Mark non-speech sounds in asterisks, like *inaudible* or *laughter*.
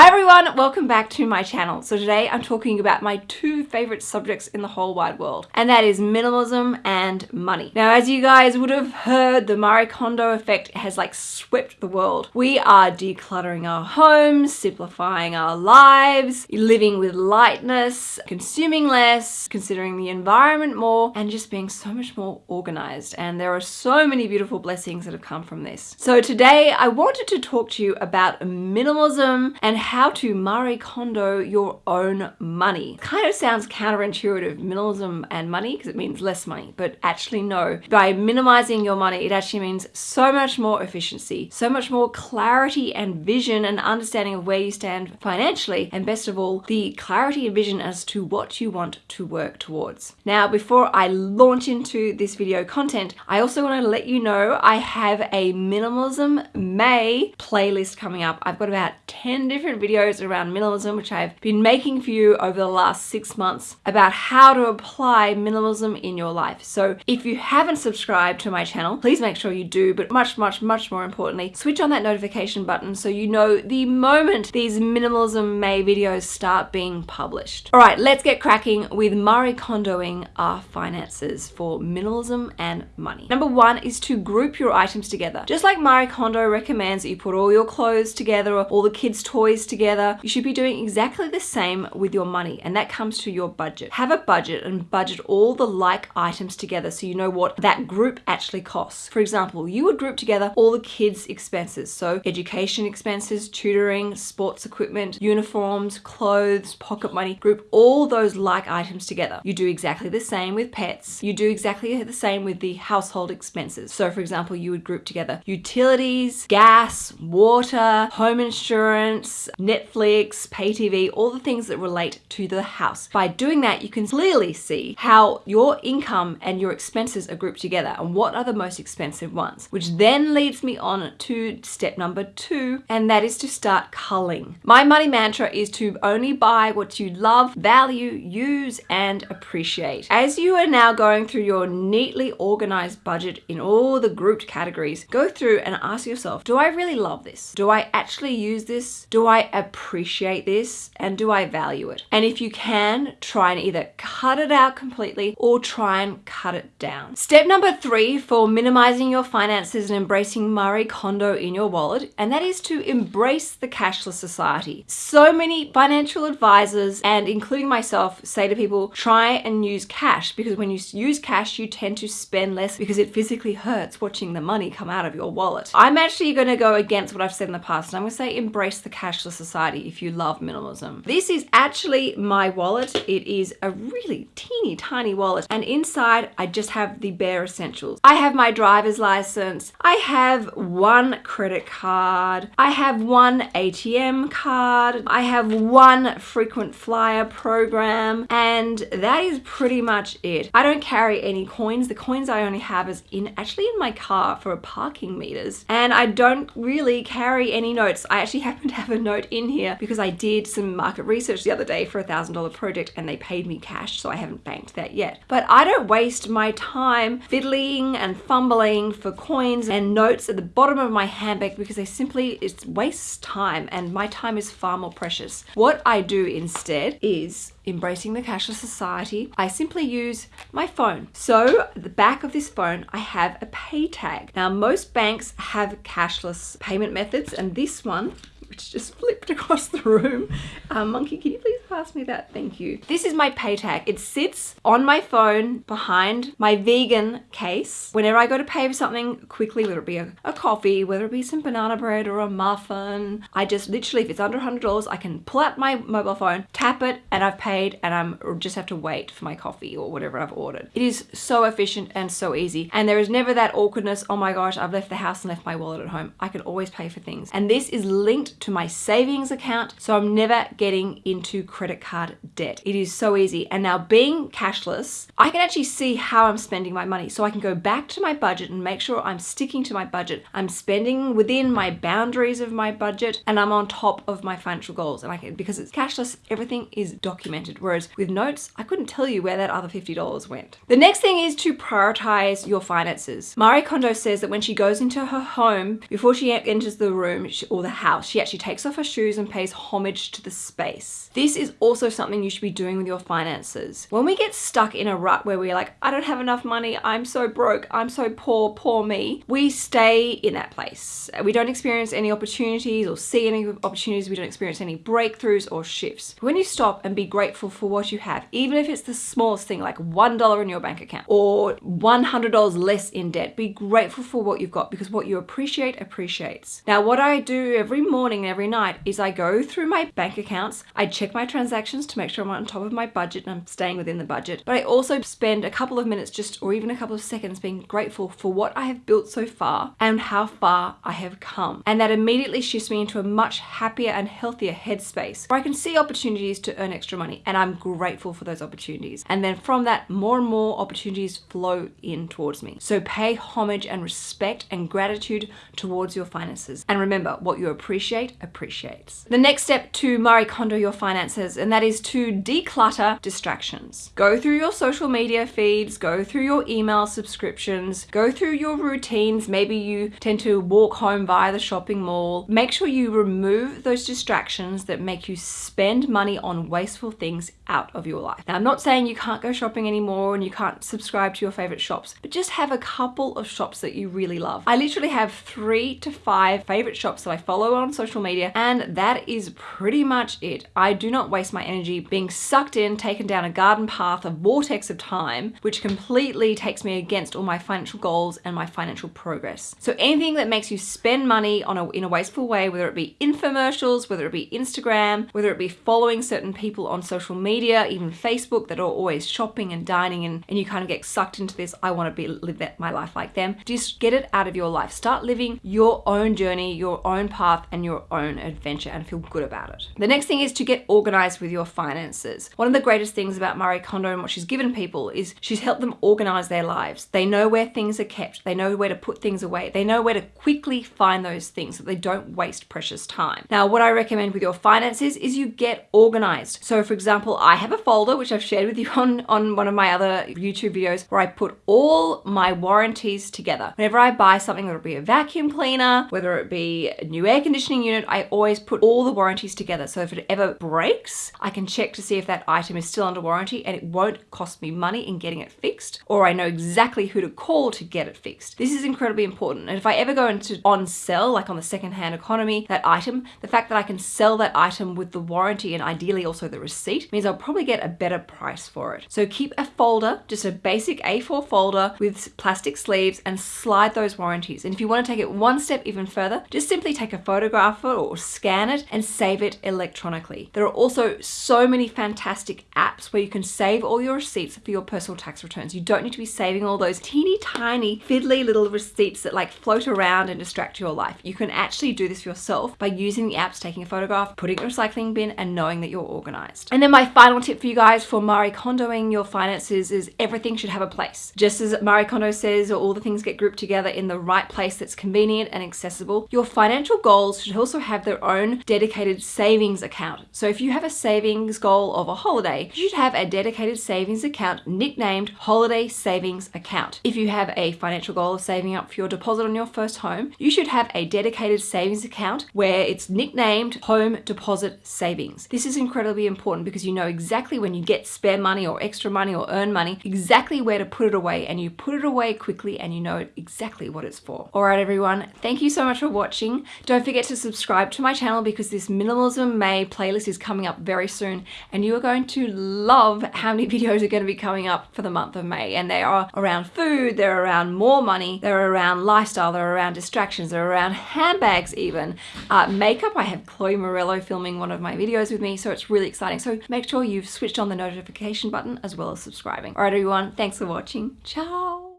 Hi everyone, welcome back to my channel. So today I'm talking about my two favorite subjects in the whole wide world, and that is minimalism and money. Now, as you guys would have heard, the Marie Kondo effect has like swept the world. We are decluttering our homes, simplifying our lives, living with lightness, consuming less, considering the environment more, and just being so much more organized. And there are so many beautiful blessings that have come from this. So today I wanted to talk to you about minimalism and how to Marie Kondo your own money. Kind of sounds counterintuitive, minimalism and money, because it means less money, but actually no. By minimizing your money, it actually means so much more efficiency, so much more clarity and vision and understanding of where you stand financially, and best of all, the clarity and vision as to what you want to work towards. Now, before I launch into this video content, I also want to let you know I have a minimalism May playlist coming up. I've got about 10 different different videos around minimalism, which I've been making for you over the last six months about how to apply minimalism in your life. So if you haven't subscribed to my channel, please make sure you do, but much, much, much more importantly, switch on that notification button so you know the moment these minimalism May videos start being published. All right, let's get cracking with Marie Kondoing our finances for minimalism and money. Number one is to group your items together. Just like Marie Kondo recommends that you put all your clothes together or all the kids' toys together. You should be doing exactly the same with your money and that comes to your budget. Have a budget and budget all the like items together so you know what that group actually costs. For example, you would group together all the kids' expenses. So education expenses, tutoring, sports equipment, uniforms, clothes, pocket money, group all those like items together. You do exactly the same with pets. You do exactly the same with the household expenses. So for example, you would group together utilities, gas, water, home insurance, Netflix, pay TV, all the things that relate to the house. By doing that, you can clearly see how your income and your expenses are grouped together and what are the most expensive ones, which then leads me on to step number two, and that is to start culling. My money mantra is to only buy what you love, value, use, and appreciate. As you are now going through your neatly organized budget in all the grouped categories, go through and ask yourself, do I really love this? Do I actually use this? Do I appreciate this and do I value it? And if you can, try and either cut it out completely or try and cut it down. Step number three for minimizing your finances and embracing Marie Kondo in your wallet, and that is to embrace the cashless society. So many financial advisors and including myself say to people, try and use cash because when you use cash, you tend to spend less because it physically hurts watching the money come out of your wallet. I'm actually going to go against what I've said in the past and I'm going to say embrace the cashless society if you love minimalism. This is actually my wallet. It is a really teeny tiny wallet and inside I just have the bare essentials. I have my driver's license. I have one credit card. I have one ATM card. I have one frequent flyer program and that is pretty much it. I don't carry any coins. The coins I only have is in actually in my car for a parking meters and I don't really carry any notes. I actually *laughs* happen to have a note in here because I did some market research the other day for a thousand dollar project and they paid me cash so I haven't banked that yet. But I don't waste my time fiddling and fumbling for coins and notes at the bottom of my handbag because they simply it wastes time and my time is far more precious. What I do instead is embracing the cashless society, I simply use my phone. So the back of this phone, I have a pay tag. Now most banks have cashless payment methods and this one which just flipped across the room. Um, monkey, can you please pass me that? Thank you. This is my pay tag. It sits on my phone behind my vegan case. Whenever I go to pay for something quickly, whether it be a, a coffee, whether it be some banana bread or a muffin, I just literally, if it's under $100, I can pull out my mobile phone, tap it, and I've paid, and I'm just have to wait for my coffee or whatever I've ordered. It is so efficient and so easy. And there is never that awkwardness, oh my gosh, I've left the house and left my wallet at home. I can always pay for things. And this is linked to my savings account, so I'm never getting into credit card debt. It is so easy. And now being cashless, I can actually see how I'm spending my money. So I can go back to my budget and make sure I'm sticking to my budget. I'm spending within my boundaries of my budget and I'm on top of my financial goals. And I can, because it's cashless, everything is documented. Whereas with notes, I couldn't tell you where that other $50 went. The next thing is to prioritize your finances. Marie Kondo says that when she goes into her home, before she enters the room or the house, she actually takes off her shoes and pays homage to the space. This is also something you should be doing with your finances. When we get stuck in a rut where we're like, I don't have enough money, I'm so broke, I'm so poor, poor me, we stay in that place. We don't experience any opportunities or see any opportunities, we don't experience any breakthroughs or shifts. When you stop and be grateful for what you have, even if it's the smallest thing like $1 in your bank account or $100 less in debt, be grateful for what you've got because what you appreciate appreciates. Now, what I do every morning and every night is I go through my bank accounts, I check my transactions to make sure I'm on top of my budget and I'm staying within the budget, but I also spend a couple of minutes just or even a couple of seconds being grateful for what I have built so far and how far I have come. And that immediately shifts me into a much happier and healthier headspace where I can see opportunities to earn extra money and I'm grateful for those opportunities. And then from that, more and more opportunities flow in towards me. So pay homage and respect and gratitude towards your finances. And remember, what you appreciate appreciates. The next step to Marie Kondo your finances, and that is to declutter distractions. Go through your social media feeds, go through your email subscriptions, go through your routines. Maybe you tend to walk home via the shopping mall. Make sure you remove those distractions that make you spend money on wasteful things out of your life. Now, I'm not saying you can't go shopping anymore and you can't subscribe to your favorite shops, but just have a couple of shops that you really love. I literally have three to five favorite shops that I follow on social media, and that is pretty much it. I do not waste my energy being sucked in, taken down a garden path, a vortex of time, which completely takes me against all my financial goals and my financial progress. So anything that makes you spend money on a, in a wasteful way, whether it be infomercials, whether it be Instagram, whether it be following certain people on social media, even Facebook that are always shopping and dining and, and you kind of get sucked into this, I want to be live that, my life like them. Just get it out of your life. Start living your own journey, your own path and your own adventure and feel good about it. The next thing is to get organized with your finances. One of the greatest things about Marie Kondo and what she's given people is she's helped them organize their lives. They know where things are kept. They know where to put things away. They know where to quickly find those things so they don't waste precious time. Now, what I recommend with your finances is you get organized. So for example, I have a folder, which I've shared with you *laughs* on, on one of my other YouTube videos, where I put all my warranties together. Whenever I buy something, whether it be a vacuum cleaner, whether it be a new air conditioning unit, I always put all the warranties together. So if it ever breaks, I can check to see if that item is still under warranty and it won't cost me money in getting it fixed, or I know exactly who to call to get it fixed. This is incredibly important. And if I ever go into on sell, like on the secondhand economy, that item, the fact that I can sell that item with the warranty and ideally also the receipt means I'll probably get a better price for it. So keep a folder, just a basic A4 folder with plastic sleeves and slide those warranties. And if you want to take it one step even further, just simply take a photograph of it or scan it and save it electronically. There are also so many fantastic apps where you can save all your receipts for your personal tax returns. You don't need to be saving all those teeny tiny fiddly little receipts that like float around and distract your life. You can actually do this yourself by using the apps, taking a photograph, putting it in a recycling bin and knowing that you're organized. And then my final tip for you guys for Marie Kondoing your finances is everything should have a place. Just as Marie Kondo says, all the things get grouped together in the right place that's convenient and accessible, your financial goals should also have their own dedicated savings account. So if you have a savings goal of a holiday, you should have a dedicated savings account nicknamed Holiday Savings Account. If you have a financial goal of saving up for your deposit on your first home, you should have a dedicated savings account where it's nicknamed Home Deposit Savings. This is incredibly important because you know exactly when you get spare money or extra money or earn money, exactly where to put it away and you put it away quickly and you know exactly what it's for. All right, everyone, thank you so much for watching. Don't forget to subscribe to my channel because this Minimalism May playlist is coming up very soon and you are going to love how many *laughs* videos are going to be coming up for the month of May and they are around food, they're around more money, they're around lifestyle, they're around distractions, they're around handbags even. Uh, makeup, I have Chloe Morello filming one of my videos with me so it's really exciting. So make sure you've switched on the notification button as well as subscribing. All right everyone, thanks for watching. Ciao!